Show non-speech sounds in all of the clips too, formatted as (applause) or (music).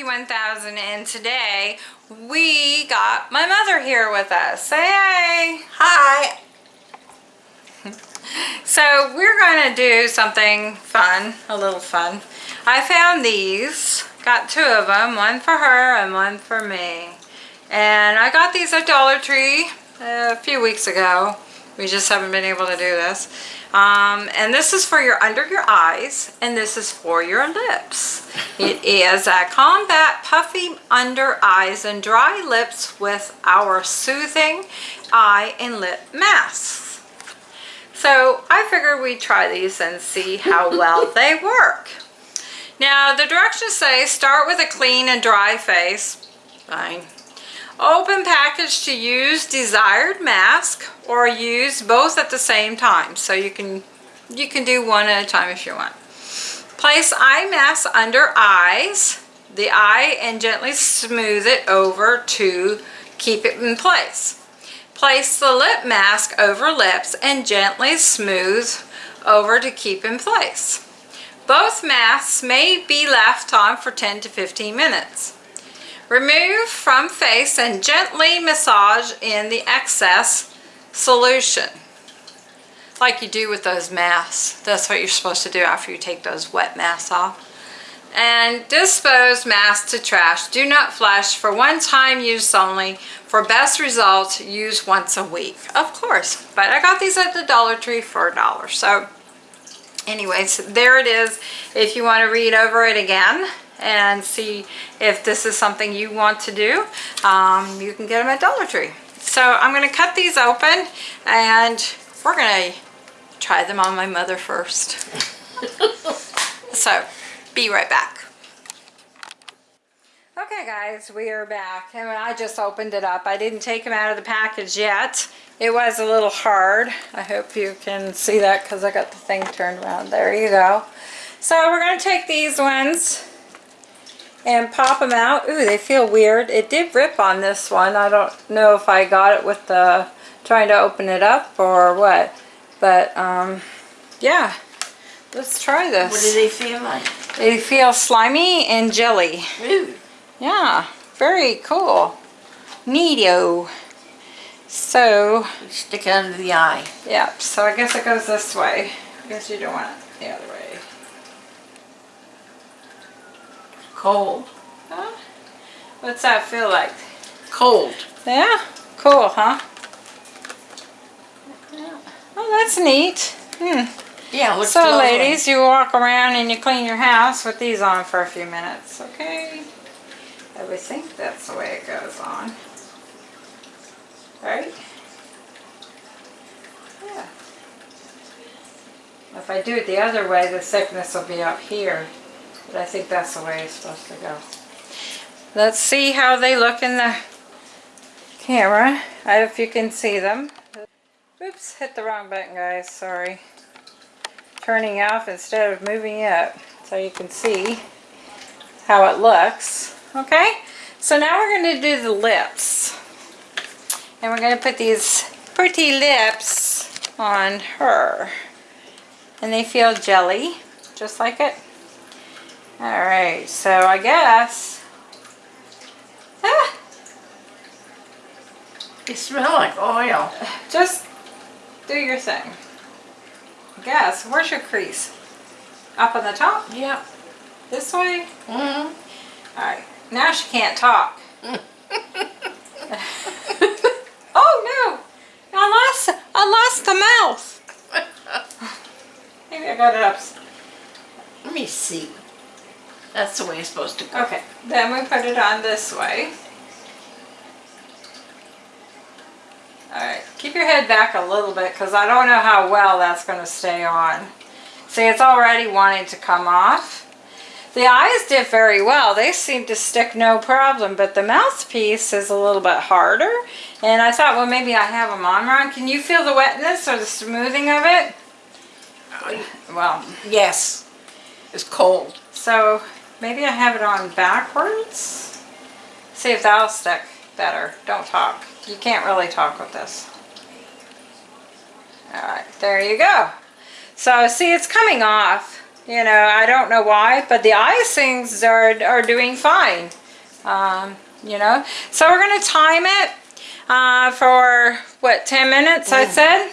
Jackie 1000 and today we got my mother here with us. Say hey! Hi. (laughs) So we're going to do something fun, a little fun. I found these, got two of them, one for her and one for me. And I got these at Dollar Tree a few weeks ago. We just haven't been able to do this. Um, and this is for your under your eyes and this is for your lips. It (laughs) is a combat puffy under eyes and dry lips with our soothing eye and lip masks. So I figured we'd try these and see how (laughs) well they work. Now the directions say start with a clean and dry face. Fine. Open package to use desired mask or use both at the same time. So you can you can do one at a time if you want. Place eye mask under eyes, the eye and gently smooth it over to keep it in place. Place the lip mask over lips and gently smooth over to keep in place. Both masks may be left on for 10 to 15 minutes. Remove from face and gently massage in the excess solution. Like you do with those masks. That's what you're supposed to do after you take those wet masks off. And dispose masks to trash. Do not flush. For one time use only. For best results, use once a week. Of course. But I got these at the Dollar Tree for a dollar. So anyways, there it is. If you want to read over it again, and see if this is something you want to do, um, you can get them at Dollar Tree. So I'm going to cut these open and we're going to try them on my mother first. (laughs) so be right back. Okay guys, we are back and I just opened it up. I didn't take them out of the package yet. It was a little hard. I hope you can see that because I got the thing turned around. There you go. So we're going to take these ones and pop them out. Ooh, they feel weird. It did rip on this one. I don't know if I got it with the trying to open it up or what. But, um, yeah. Let's try this. What do they feel like? They feel slimy and jelly. Ooh. Yeah, very cool. Neato. So, Stick it under the eye. yeah, so I guess it goes this way. I guess you don't want it the other way. Cold. Huh? What's that feel like? Cold. Yeah? Cool, huh? Oh, that's neat. Hmm. Yeah, looks So lovely. ladies, you walk around and you clean your house with these on for a few minutes, okay? I would think that's the way it goes on. Right? Yeah. If I do it the other way, the thickness will be up here. But I think that's the way it's supposed to go. Let's see how they look in the camera. If you can see them. Oops, hit the wrong button guys, sorry. Turning off instead of moving up so you can see how it looks. Okay, so now we're going to do the lips. And we're going to put these pretty lips on her. And they feel jelly, just like it. Alright, so I guess... Ah, They smell like oil. just do your thing. I guess. Where's your crease? Up on the top? Yep. This way? Mm Alright, now she can't talk. (laughs) oh no! I lost, I lost the mouth. (laughs) Maybe I got it up. Let me see. That's the way it's supposed to go. Okay, then we put it on this way. Alright, keep your head back a little bit because I don't know how well that's going to stay on. See, it's already wanting to come off. The eyes did very well. They seem to stick no problem, but the mouthpiece is a little bit harder. And I thought, well, maybe I have them on wrong. Can you feel the wetness or the smoothing of it? Well, Yes. It's cold. so maybe I have it on backwards. See if that'll stick better. Don't talk. You can't really talk with this. Alright, there you go. So see it's coming off. You know, I don't know why, but the icings are, are doing fine. Um, you know, so we're gonna time it uh, for what 10 minutes I said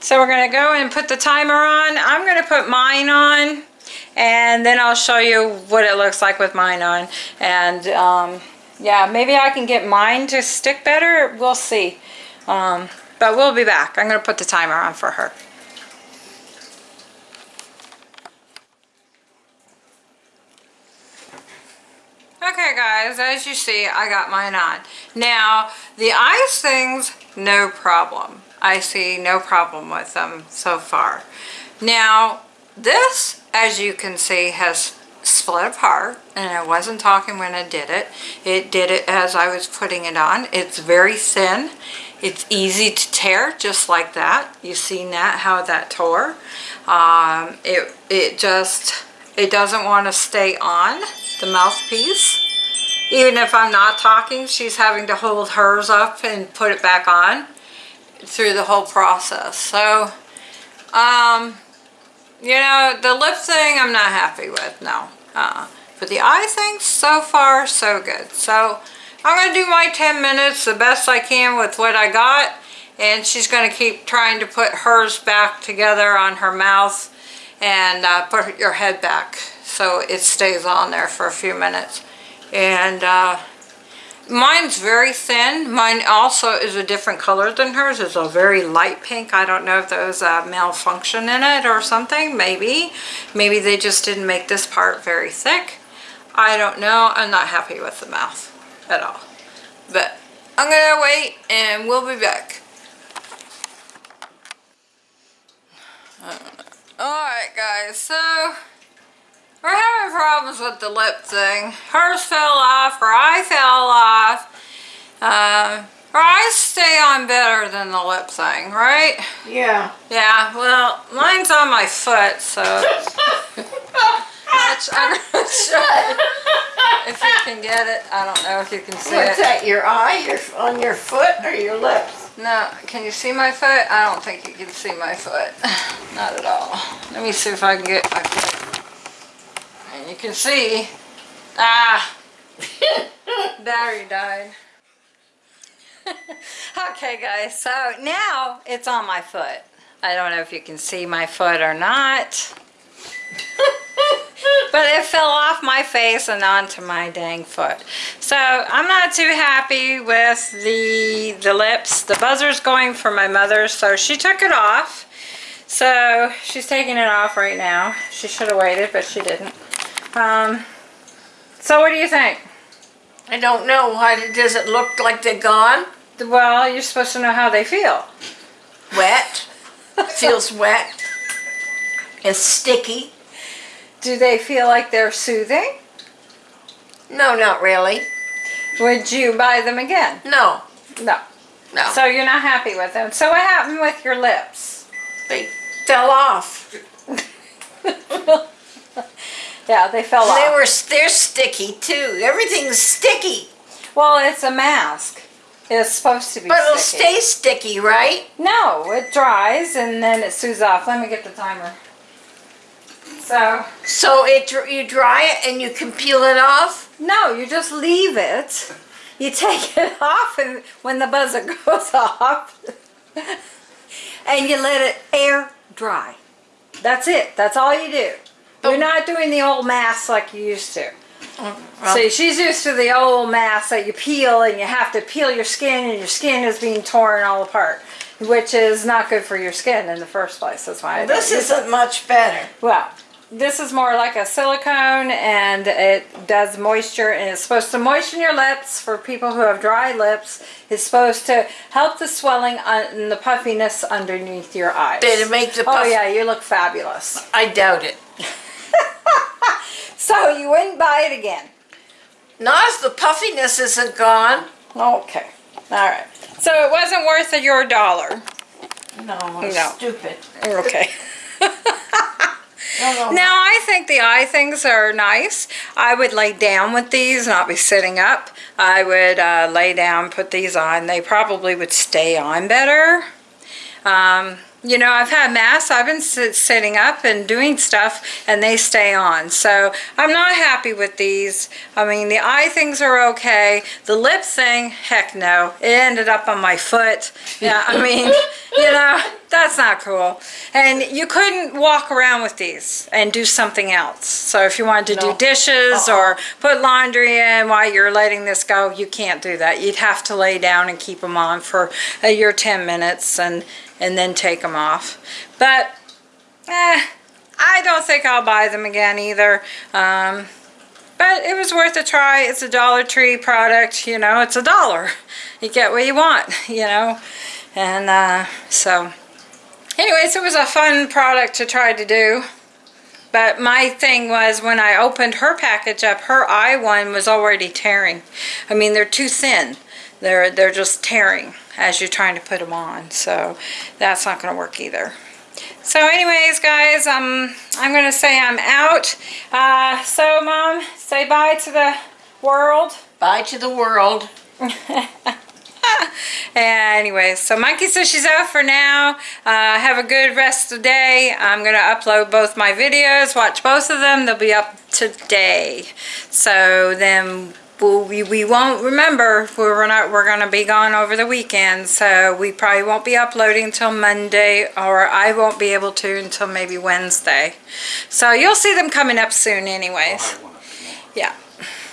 so we're gonna go and put the timer on I'm gonna put mine on and then I'll show you what it looks like with mine on and um, yeah maybe I can get mine to stick better we'll see um, but we'll be back I'm gonna put the timer on for her Okay guys, as you see, I got mine on. Now, the ice things, no problem. I see no problem with them so far. Now, this, as you can see, has split apart, and I wasn't talking when I did it. It did it as I was putting it on. It's very thin. It's easy to tear, just like that. You seen that, how that tore. Um, it, it just, it doesn't want to stay on the mouthpiece. Even if I'm not talking, she's having to hold hers up and put it back on through the whole process. So, um, you know, the lip thing I'm not happy with, no. Uh, but the eye thing, so far, so good. So, I'm going to do my 10 minutes the best I can with what I got. And she's going to keep trying to put hers back together on her mouth and uh, put your head back so it stays on there for a few minutes. And uh, mine's very thin. Mine also is a different color than hers. It's a very light pink. I don't know if there was a malfunction in it or something. Maybe. Maybe they just didn't make this part very thick. I don't know. I'm not happy with the mouth at all. But I'm going to wait and we'll be back. Alright guys, so we're having problems with the lip thing. Hers fell off, her eye fell off. Um, her eyes stay on better than the lip thing, right? Yeah. Yeah, well, mine's on my foot, so I'm gonna (laughs) show if you can get it. I don't know if you can see What's it. that, your eye, your, on your foot or your lips? No, can you see my foot? I don't think you can see my foot. (sighs) Not at all. Let me see if I can get my foot. You can see. Ah! (laughs) Battery died. (laughs) okay guys, so now it's on my foot. I don't know if you can see my foot or not. (laughs) but it fell off my face and onto my dang foot. So I'm not too happy with the, the lips. The buzzer's going for my mother, so she took it off. So she's taking it off right now. She should have waited, but she didn't. Um, so what do you think? I don't know. Why does it look like they're gone? Well, you're supposed to know how they feel. Wet. Feels wet. And sticky. Do they feel like they're soothing? No, not really. Would you buy them again? No. No. No. So you're not happy with them. So what happened with your lips? they fell off. (laughs) Yeah, they fell They off. were they're sticky too. Everything's sticky. Well, it's a mask. It's supposed to be But it'll stay sticky, right? No, it dries and then it soothes off. Let me get the timer. So, So it you dry it and you can peel it off? no, you just leave it. You take (laughs) it off and when the buzzer (laughs) goes off (laughs) and you let it air dry. That's it. That's all you do. You're not doing the old mask like you used to. Mm, well, See, she's used to the old mask that you peel and you have to peel your skin and your skin is being torn all apart, which is not good for your skin in the first place. That's why I this isn't much better. Well, this is more like a silicone and it does moisture and it's supposed to moisten your lips for people who have dry lips. It's supposed to help the swelling and the puffiness underneath your eyes. Did it make the Oh yeah, you look fabulous. I doubt it. (laughs) (laughs) So you wouldn't buy it again. Not if the puffiness isn't gone. Okay. All right. So it wasn't worth your dollar. No, I'm No. stupid. Okay. (laughs) (laughs) No, no. Now I think the eye things are nice. I would lay down with these, not be sitting up. I would uh, lay down, put these on. They probably would stay on better. Um, you know, I've had masks, I've been sit- sitting up and doing stuff and they stay on. So I'm not happy with these. I mean, the eye things are okay. The lip thing, heck no. It ended up on my foot. Yeah, I mean, (laughs) you know, that's not cool. And you couldn't walk around with these and do something else. So if you wanted to No. do dishes Uh-uh. or put laundry in while you're letting this go, you can't do that. You'd have to lay down and keep them on for uh, your 10 minutes and, and then take them off. But, eh, I don't think I'll buy them again either. Um, but it was worth a try. It's a Dollar Tree product, you know, it's a dollar. You get what you want, you know. And uh, so, anyways, it was a fun product to try to do. But my thing was when I opened her package up, her eye one was already tearing. I mean, they're too thin. They're they're just tearing as you're trying to put them on. So that's not going to work either. So anyways, guys, um, I'm going to say I'm out. Uh, so, Mom, say bye to the world. Bye to the world. (laughs) (laughs) Anyway, so Monkey says she's out for now. Uh, have a good rest of the day. I'm going to upload both my videos. Watch both of them. They'll be up today. So then we'll, we, we won't remember. We're not. We're going to be gone over the weekend. So we probably won't be uploading until Monday, or I won't be able to until maybe Wednesday. So you'll see them coming up soon, anyways. Yeah.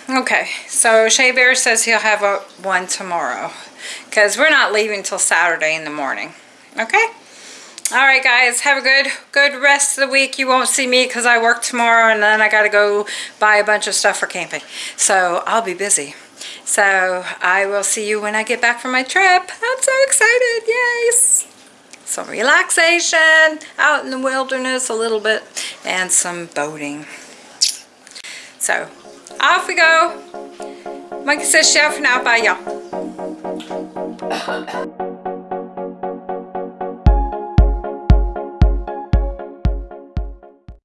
Okay, so Shea Bear says he'll have a one tomorrow because we're not leaving till Saturday in the morning. Okay? All right, guys, have a good good rest of the week. You won't see me because I work tomorrow and then I got to go buy a bunch of stuff for camping. So I'll be busy. So I will see you when I get back from my trip. I'm so excited. Yes. Some relaxation out in the wilderness a little bit and some boating. So off we go. Monkey says chef now. Bye, y'all. Thank you.